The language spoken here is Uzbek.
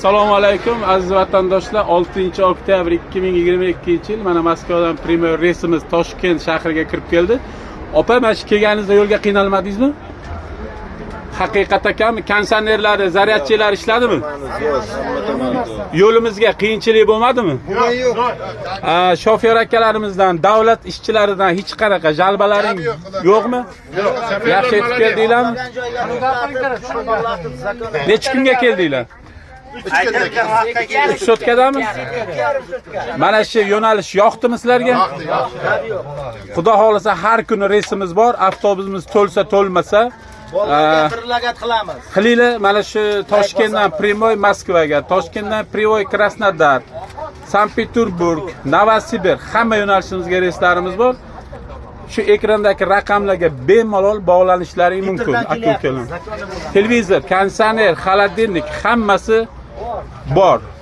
assalomu alaykum aziz vatandoshlar. 6 oktyabr 2022 yil mana moskvadan premyer reysimiz toshkent shahriga kirib keldi. Opa mana shu kelganingizda yo'lga qiynalmadingizmi? Haqiqat ekanmi konditsionerlari zaryadchilar ishladimi? Yo'limizga qiyinchilik bo'lmadimi? A, shofer akalarimizdan davlat ishchilaridan hech qanaqa jalbalaring yo'qmi? yaxshi yetib keldinglarmi necha kunga keldinglar uch sutkadami mana shu yo'nalish yoqdimi sizlarga? Xudo xohlasa har kuni reysimiz bor avtobusimiz to'lsa to'lmasa lagat qilamiz. Qilinglar mana shu toshkentdan primoy moskvaga toshkentdan privoy krasnodar sankt peterburg novosibir hamma yo'nalishimizga reyslarimiz bor. Shu ekrandagi raqamlarga bemalol bog'lanishlaring mumkin aka ukalar televizor konditsioner xolodilnik hammasi bor